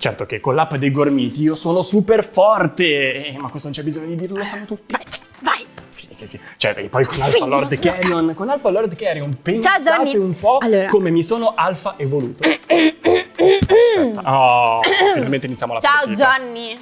Certo che con l'app dei gormiti io sono super forte, eh, ma questo non c'è bisogno di dirlo, lo sanno tutti. Sì, sì, sì. Cioè, e poi con Alpha Sì, Lord. Carrion, con Alpha Lord Carrion, pensate Johnny. un po' Allora. come mi sono alfa evoluto. Aspetta. Oh, finalmente iniziamo la Ciao partita. Johnny.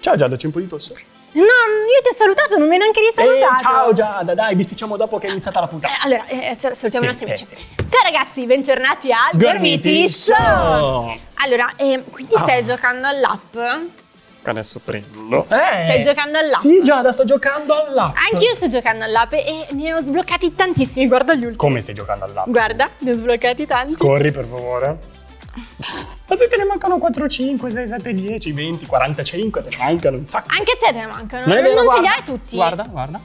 Ciao Giada, c'è un po' di tosse. No, io ti ho salutato, non mi hai neanche Eh, risalutato. ciao Giada, dai, bisticciamo dopo che è iniziata la puntata. Eh, allora, eh, sal- salutiamo Sì, i nostri sì, amici. Ciao ragazzi, bentornati al Gormiti Show. Allora, eh, quindi Ah. stai giocando all'app? Adesso prendo. Eh, Stai giocando all'app? Sì, Giada, sto giocando all'app. Anch'io sto giocando all'app e ne ho sbloccati tantissimi, guarda gli ultimi. Come stai giocando all'app? Guarda, ne ho sbloccati tanti. Scorri, per favore. Ma se te ne mancano 4, 5, 6, 7, 10, 20, 45, te ne mancano un sacco. Anche a te te ne mancano, Non non, non ce li hai tutti. Guarda, guarda.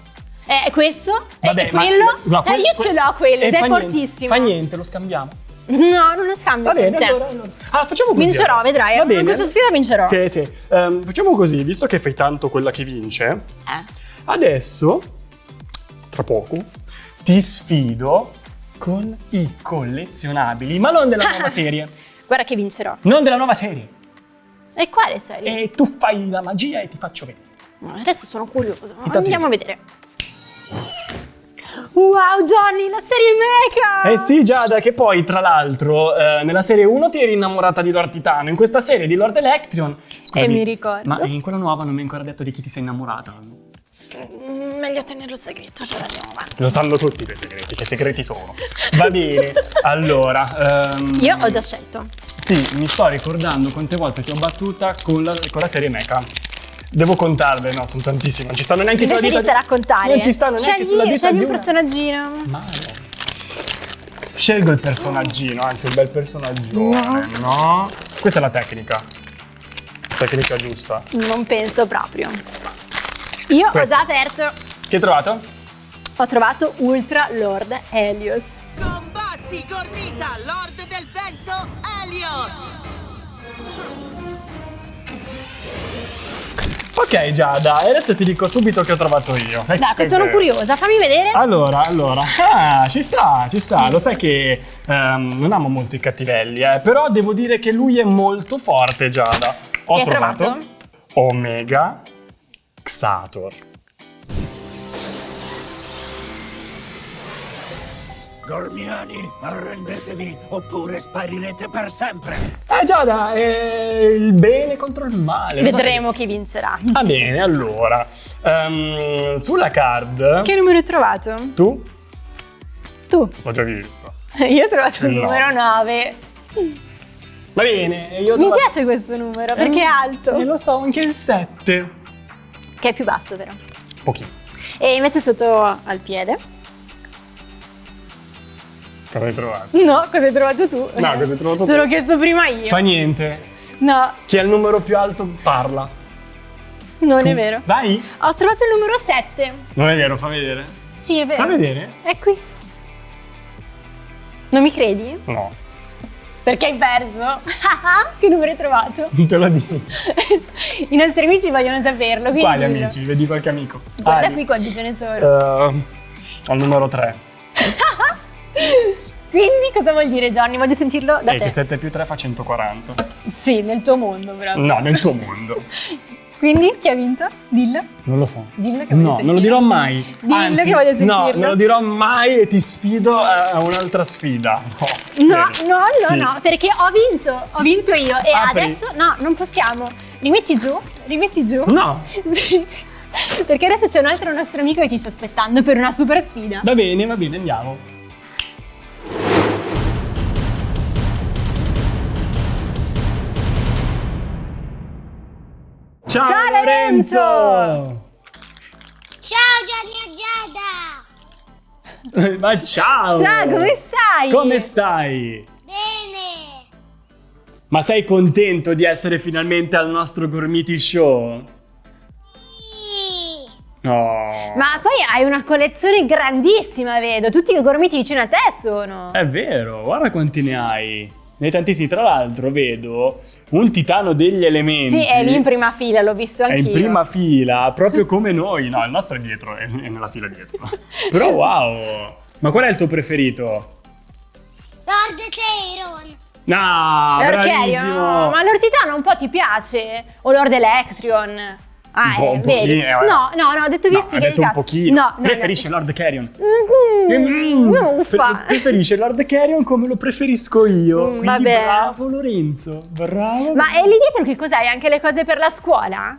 Eh, questo, Vabbè, e ma- quello. no, Dai, quel- io ce l'ho quello, eh, ed è fa niente, fortissimo. Fa niente, lo scambiamo. No, non lo scambio Va bene, allora, allora. Ah, facciamo così. Vincerò, allora. vedrai, Va eh, bene. questa sfida vincerò. Sì, sì. Ehm, facciamo così, visto che fai tanto quella che vince, Eh. adesso, tra poco, ti sfido con i collezionabili, ma non della nuova serie. Guarda che vincerò. Non della nuova serie. E quale serie? E tu fai la magia e ti faccio vedere. Adesso sono curioso. Intanto Andiamo a vedere. Wow, Johnny, la serie Mecha! Eh sì, Giada, che poi, tra l'altro, eh, nella serie 1 ti eri innamorata di Lord Titano, in questa serie di Lord Electrion. Scusami, E mi ricordo. Ma in quella nuova non mi hai ancora detto di chi ti sei innamorata. Mm, Meglio tenerlo segreto, allora andiamo avanti. Lo sanno tutti quei segreti, che segreti sono. Va bene, allora... ehm, Io ho già scelto. Sì, mi sto ricordando quante volte ti ho battuta con la, con la serie Mecha. Devo contarle, no, sono tantissime, non ci stanno neanche sulla dita di raccontare. Non ci stanno neanche scegli, sulla dita scegli di un una. personaggino. Male. Scelgo il personaggino, anzi un bel personaggione, no? Questa è la tecnica. Tecnica giusta. Non penso proprio. Io ho Questo. già aperto. Che hai trovato? Ho trovato Ultra Lord Helios. Combatti, Gormita, Lord del Vento, Helios! Ok Giada, e adesso ti dico subito che ho trovato io. Dai, Ecco, sono è vero. curiosa, fammi vedere. Allora, allora, ah, ci sta, ci sta. Lo sai che ehm, non amo molto i cattivelli, eh, però devo dire che lui è molto forte, Giada. Ho Che trovato trovato? Omega Xator. Gormiani, arrendetevi oppure sparirete per sempre. Eh Giada, è il bene contro il male. lo sai Vedremo chi vincerà. che- Va bene, allora. ehm, sulla card. Che numero hai trovato? Tu? Tu. L'ho già visto. Io ho trovato il No. numero 9. Va bene, io ho Mi trovato- piace questo numero perché è alto. E lo so, anche il 7. Che è più basso, però. Pochino. E invece sotto al piede. Cosa hai trovato? No, cosa hai trovato tu? No, cosa hai trovato Te tu? l'ho chiesto prima io. Fa niente. No, Chi ha il numero più alto parla. non Tu- è vero. Vai. Ho trovato il numero 7. Non è vero, fa vedere. Sì, è vero. Fa vedere? È qui. Non mi credi? No, Perché hai perso. che numero hai trovato? non te lo dico. I nostri amici vogliono saperlo. Quali amici? Vedi qualche amico. Guarda Ah, qui quanti ce ne sono. eh, al numero 3. Quindi cosa vuol dire Johnny? Voglio sentirlo da E te. che 7 più 3 fa 140. Sì, nel tuo mondo proprio. No, nel tuo mondo. Quindi chi ha vinto? Dillo. Non lo so. Dillo che No, non lo dirò mai. Dillo Anzi, che voglio No, sentirlo. non lo dirò mai e ti sfido a un'altra sfida. No, bene. no, no, Sì. no, perché ho vinto, ho vinto io e Apri. adesso no, non possiamo. Rimetti giù, rimetti giù. No, Sì. Perché adesso c'è un altro nostro amico che ci sta aspettando per una super sfida. va bene, va bene, andiamo. Ciao, Ciao, Lorenzo! Ciao Gianni e Giada! Ma ciao! Ciao, come stai? Come stai? Bene! Ma sei contento di essere finalmente al nostro Gormiti Show? Sì! Oh, Ma poi hai una collezione grandissima, vedo. Tutti i gormiti vicino a te sono. È vero, guarda quanti ne hai. Ne hai tantissimi. Tra l'altro, vedo un titano degli elementi. Sì, è lì in prima fila, l'ho visto È anch'io. in prima fila, proprio come noi. No, il nostro è dietro, è è nella fila dietro. Però wow! Ma qual è il tuo preferito? Lord Clayron. No, L'Orcherio, bravissimo! ma l'Ortitano un po' ti piace? O Lord Electrion? Ah, Un eh, un vedi? pochino, eh. No, no, no, ho detto No, visti ha che detto un piace. pochino. No, no, Preferisce Lord Carrion. no. Mm, pre- preferisce Lord Carrion come lo preferisco io. Mm, Quindi vabbè. bravo Lorenzo, bravo. Ma e lì dietro che cos'hai? Anche le cose per la scuola?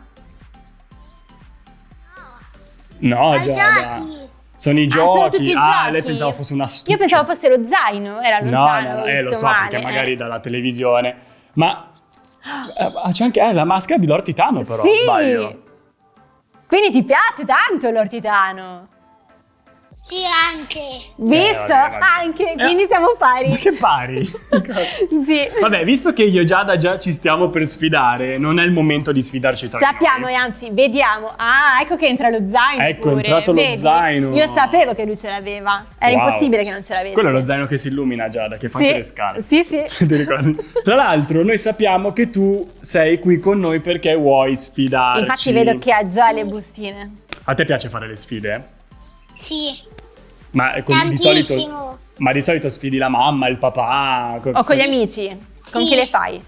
No, Giada. giochi. Sono i Ah, sono giochi. tutti i ah, giochi. lei pensava fosse una stupida. Io pensavo fosse lo zaino, era No, lontano, no, no, eh, lo so, male. perché magari dalla televisione. Ma eh, c'è anche eh, la maschera di Lord Titano, però. Sì! Sbaglio. Quindi ti piace tanto l'ortitano? Sì, anche. Visto? vabbè, vabbè. Anche, Eh, quindi siamo pari. Ma che pari? Sì. Vabbè, visto che io e Giada già ci stiamo per sfidare, non è il momento di sfidarci tra Sappiamo noi. e anzi, vediamo. Ah, ecco che entra lo zaino. Ecco, è pure. entrato lo Vedi? zaino. Io sapevo che lui ce l'aveva. Era Wow. impossibile che non ce l'avesse. Quello è lo zaino che si illumina, Giada, che fa Sì. anche le scale. Sì, sì. Ti ricordi? Tra l'altro, noi sappiamo che tu sei qui con noi perché vuoi sfidarci. Infatti vedo che ha già le bustine. A te piace fare le sfide? Sì. Ma con- di solito, Tantissimo. ma di solito sfidi la mamma, il papà. co- O con gli amici? Con Sì. chi le fai?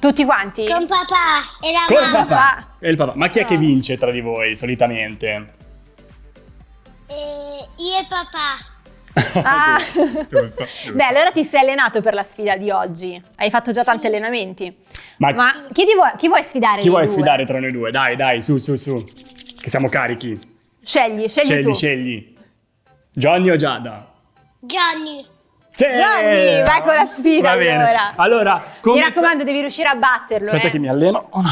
Tutti quanti? Con papà e la Col mamma. papà. E il papà. Ma chi è che No. vince tra di voi solitamente? E io e papà. Ah. giusto, giusto. Beh, allora ti sei allenato per la sfida di oggi. Hai fatto già tanti allenamenti. Ma, Ma chi, ti vuoi, chi vuoi sfidare? chi vuoi due? sfidare tra noi due? Dai, dai, su, su, su. Che siamo carichi. Scegli, scegli, Scegli, tu. scegli. Johnny o Giada? Johnny. Sì! Johnny, vai con la sfida Va bene. allora. Allora, come Mi raccomando, devi riuscire a batterlo. Aspetta eh. che mi alleno. Uno,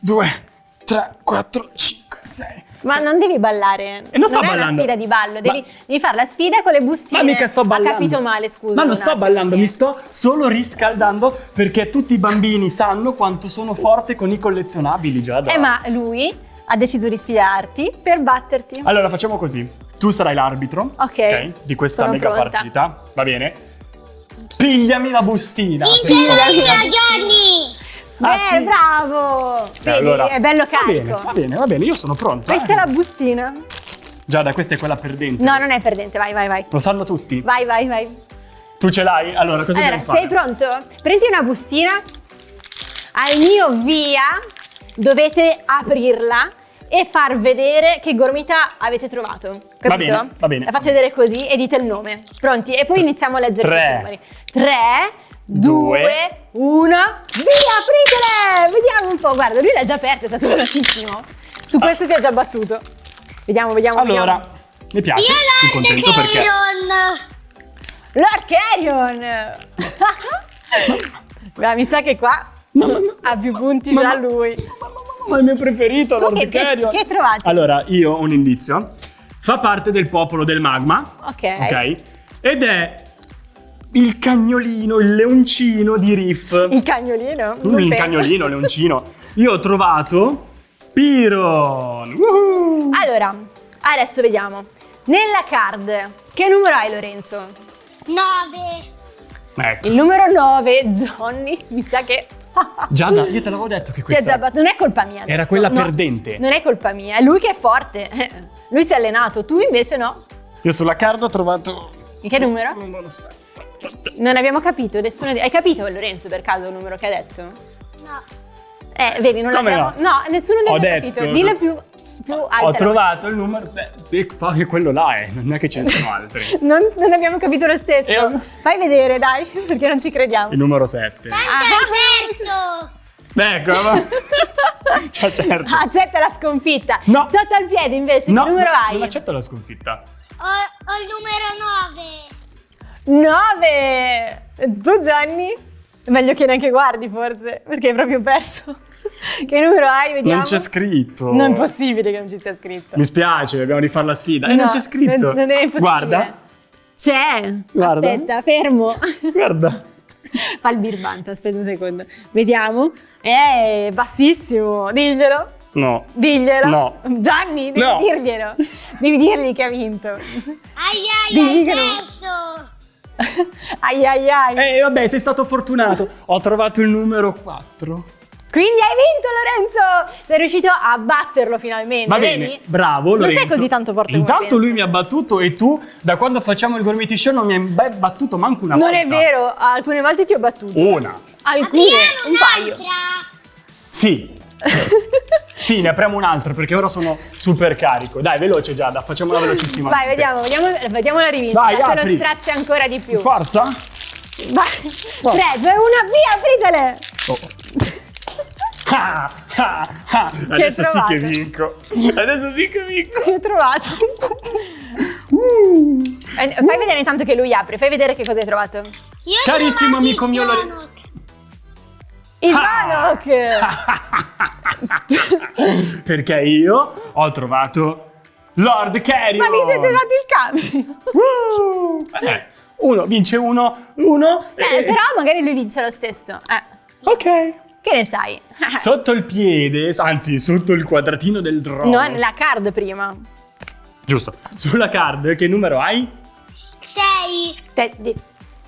due, tre, quattro, cinque, sei. Ma non devi ballare. E non sto è una ballando. sfida di ballo, devi, Ma- devi fare la sfida con le bustine. Ma mica sto ballando. Ha capito male, scusa. Ma non sto attimo, ballando, sì. mi sto solo riscaldando perché tutti i bambini sanno quanto sono forte con i collezionabili, Giada. Eh, ma lui ha deciso di sfidarti per batterti. Allora facciamo così. Tu sarai l'arbitro Ok. di questa Sono mega pronta. partita, va bene? Pigliami la bustina. Sì, io, Johnny. Ah, Beh, sì? bravo! Eh, Vedi, allora- è bello Va bene, carico. va bene, va bene, io sono pronto. Questa eh. è la bustina. Giada, questa è quella perdente. No, non è perdente, vai, vai, vai. Lo sanno tutti. Vai, vai, vai. Tu ce l'hai? Allora, cosa Allora, dobbiamo fare? sei pronto? Prendi una bustina, al mio via dovete aprirla e far vedere che gormita avete trovato. Capito? Va bene, va bene. La fate vedere così e dite il nome. Pronti? E poi iniziamo a leggere Tre. i numeri. 3, Due. 2, 1, via, apritele! Vediamo un po', guarda, lui l'ha già aperto, è stato velocissimo. Su questo si è già battuto. Vediamo, vediamo, Allora, vediamo. mi piace, Io sono Lord contento perché... Carrion! Beh, mi sa che qua No, ma no. ha più punti Ma già no. lui. Ma è il mio preferito, Tu Lord che- che- Carrion. che hai trovato? Allora, io ho un indizio. Fa parte del popolo del magma, Ok. ok? Ed è il cagnolino, il leoncino di Riff. Il cagnolino? Mm, il penso. cagnolino, leoncino. Io ho trovato Piron. Woohoo! Allora, adesso vediamo. Nella card, che numero hai Lorenzo? Nove. Ecco. Il numero 9, Johnny. Mi sa che... Gianna, io te l'avevo detto che Ti ha questa già. Non è colpa mia. era adesso. quella No, perdente. Non è colpa mia, è lui che è forte. Lui si è allenato, tu invece no. Io sulla card ho trovato Che numero? Non lo so. Non abbiamo capito, nessuno di... Hai capito Lorenzo per caso il numero che ha detto? No. Eh, vedi, non l'abbiamo... no? nessuno di Ho noi ha capito. Dillo più, più Ho altro. trovato il numero. E poi quello là è, non è che ce ne sono altri. Non, non abbiamo capito lo stesso. Ho- Fai vedere, dai, perché non ci crediamo. Il numero 7. Tanto hai perso. Ecco, ma... Cioè, certo. Accetta la sconfitta. No. Sotto al piede invece, No, che numero hai? non accetto la sconfitta. Ho, ho il numero nove. 9! Tu Gianni? È meglio che neanche guardi forse, perché hai proprio perso. che numero hai? Vediamo. Non c'è scritto. Non è possibile che non ci sia scritto. Mi spiace, dobbiamo rifare la sfida. E non No, c'è scritto. Non, non è impossibile. Guarda, C'è. Guarda. Aspetta, fermo. guarda. Fa il birbante, aspetta un secondo. Vediamo. È bassissimo, diglielo. No. Diglielo. No. Gianni, devi No. dirglielo. Devi dirgli che ha vinto. Ai ai Digli hai perso. ai ai ai. Eh, vabbè, sei stato fortunato. Ho trovato il numero 4. Quindi hai vinto Lorenzo! Sei riuscito a batterlo finalmente, Va vedi? bene, bravo Non Lorenzo. sei così tanto forte Intanto lui mi ha battuto e tu, da quando facciamo il Gormiti Show, non mi hai battuto manco una Non volta. è vero, alcune volte ti ho battuto. Una. Alcune, un paio. Sì. sì, ne apriamo un altro perché ora sono super carico. Dai, veloce Giada, facciamola velocissima. Vai, vediamo, vediamo, vediamo la rivincita. Vai, se apri. lo strazia ancora di più. Forza. Vai. 3, 2, 1, via, apritele! Ah, ah, ah. Adesso sì che vinco. Adesso sì che vinco. Che ho trovato? Uh. Eh, Fai vedere intanto che lui apre, fai vedere che cosa hai trovato. Io Carissimo amico mio Lore- Donut. Il Ah. Bannock! Perché io ho trovato Lord Carrion. Ma vi siete dati il cambio? Uh. Eh, uno vince uno, uno. Eh, e- però magari lui vince lo stesso. Eh, Ok. Che ne sai? Sotto il piede, anzi sotto il quadratino del drone. No, la card prima. Giusto. Sulla card che numero hai? Sei. Te- de-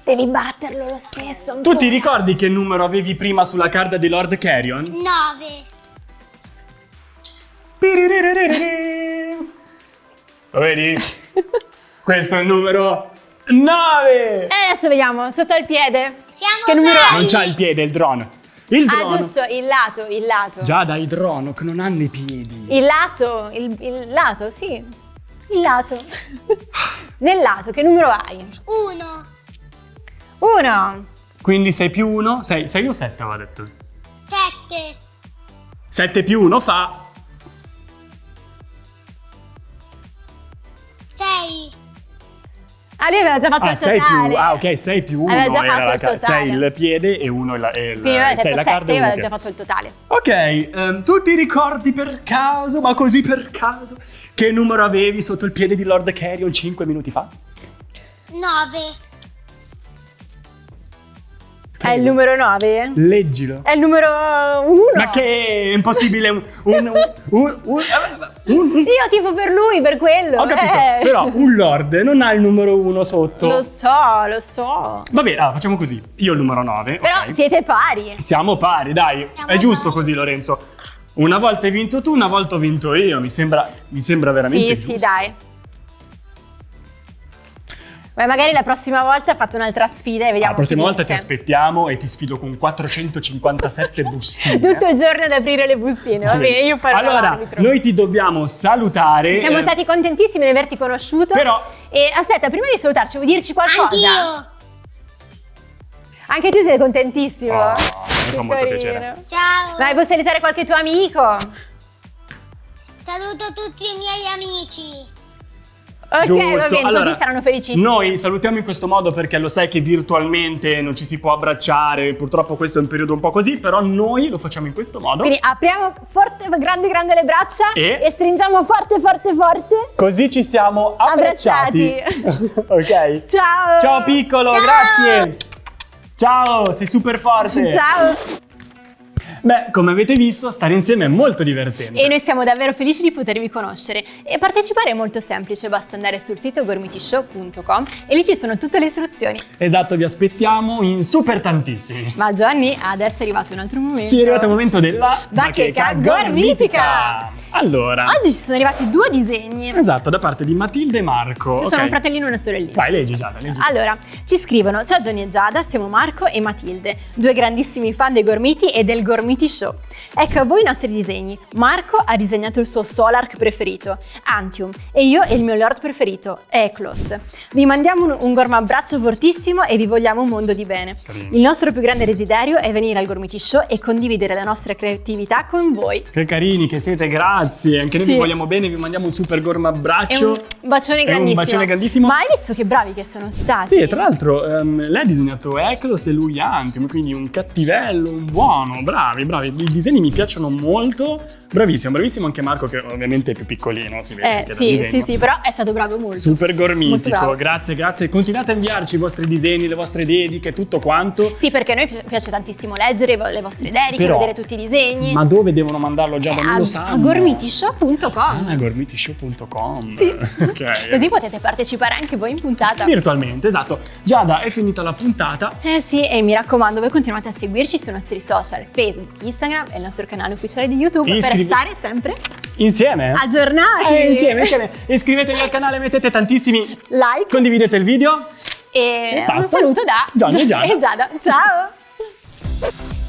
devi batterlo lo stesso. Tu ti ricordi che numero avevi prima sulla card di Lord Carrion? Nove. Lo vedi? Questo è il numero 9. E adesso vediamo, sotto il piede. Siamo Che numero pari. Non c'ha il piede, il drone. Il Ah, drone. giusto, il lato, il lato. Già dai drone che non hanno i piedi. Il lato, il, il lato, sì. Il lato. Nel lato, che numero hai? Uno. Uno. Quindi 6 più 1, 6, 6 o 7 aveva detto. Sette. 7 più 1 fa Ah, lui aveva già fatto Ah, il 6 totale. più, ah ok, 6 più 1 Aveva già era fatto la il totale. 6 il piede e 1 il, e il Quindi aveva sei detto la card 7, uno aveva che- già fatto il totale. Ok, ehm, tu ti ricordi per caso, ma così per caso, che numero avevi sotto il piede di Lord Carrion 5 minuti fa? Nove. È il numero 9? Leggilo. È il numero 1. Ma che è impossibile un... un, un, un, Io tifo per lui, per quello. ho capito, eh. però un Lord non ha il numero 1 sotto. Lo so, lo so. Va bene, allora, facciamo così. Io il numero 9. Però ok? siete pari. Siamo pari, dai. Siamo è giusto pari. così, Lorenzo. Una volta hai vinto tu, una volta ho vinto io. Mi sembra, mi sembra veramente Sì, giusto. sì, dai. Beh, magari la prossima volta fate un'altra sfida e vediamo La prossima volta ti aspettiamo e ti sfido con 457 bustine. Tutto il giorno ad aprire le bustine, va bene? Io farò Allora, noi ti dobbiamo salutare. Siamo eh, stati contentissimi di averti conosciuto. Però- E aspetta, prima di salutarci, vuoi dirci qualcosa? Anch'io. Anche tu sei contentissimo. Oh, mi fa molto carino. piacere. Ciao. Vai, puoi salutare qualche tuo amico? Saluto tutti i miei amici. Ok, va Giusto. bene, Allora, così saranno felicissimi. Noi salutiamo in questo modo perché lo sai che virtualmente non ci si può abbracciare, purtroppo questo è un periodo un po' così, però noi lo facciamo in questo modo. Quindi apriamo forte, grande, grande le braccia E? stringiamo forte, forte, forte. Così ci siamo abbracciati. ok. Ciao. Ciao piccolo, Ciao. grazie. Ciao, sei super forte. Ciao. Beh, come avete visto, stare insieme è molto divertente. E noi siamo davvero felici di potervi conoscere. E partecipare è molto semplice, basta andare sul sito gormitishow.com e lì ci sono tutte le istruzioni. Esatto, vi aspettiamo in super tantissimi. Ma Gianni, adesso è arrivato un altro momento. Sì, è arrivato il momento della Bacheca gormitica. Allora, Oggi ci sono arrivati due disegni. esatto, da parte di Matilde e Marco. Sono ok. un fratellino e una sorellina. Vai, leggi Giada, leggi. Allora, ci scrivono: Ciao Johnny e Giada, siamo Marco e Matilde, due grandissimi fan dei Gormiti e del Gormiti Show. Ecco a voi i nostri disegni. Marco ha disegnato il suo Solark preferito, Antium, e io il mio Lord preferito, Eklos. Vi mandiamo un, un gormabbraccio fortissimo e vi vogliamo un mondo di bene. Il nostro più grande desiderio è venire al Gormiti Show e condividere la nostra creatività con voi. Che carini che siete, grazie. Anche noi Sì. vi vogliamo bene, vi mandiamo un super gorma abbraccio. un bacione E un grandissimo. bacione grandissimo. Ma hai visto che bravi che sono stati? Sì, e tra l'altro ehm, lei ha disegnato Eklos e lui Antium, quindi un cattivello, un buono, bravi, bravi. I disegni mi piacciono molto, Bravissimo, bravissimo anche Marco che ovviamente è più piccolino, si vede Eh, sì, sì, sì, però è stato bravo molto. Super Molto gormitico, bravo. grazie, grazie. Continuate a inviarci i vostri disegni, le vostre dediche, tutto quanto. Sì, perché a noi pi- piace tantissimo leggere le vostre dediche, Però- vedere tutti i disegni. Ma dove devono mandarlo già? Eh, non a, lo a sanno. gormitishow.com. Ah, gormitishow.com. Sì. ok. Così potete partecipare anche voi in puntata. Virtualmente, esatto. Giada, è finita la puntata. Eh sì, e mi raccomando, voi continuate a seguirci sui nostri social, Facebook, Instagram e il nostro canale ufficiale di YouTube per stare sempre Insieme? aggiornati. Eh, insieme, insieme. Iscrivetevi al canale, mettete tantissimi Like Condividete il video. e, E un saluto da Gianni e Giada. e Giada. Ciao!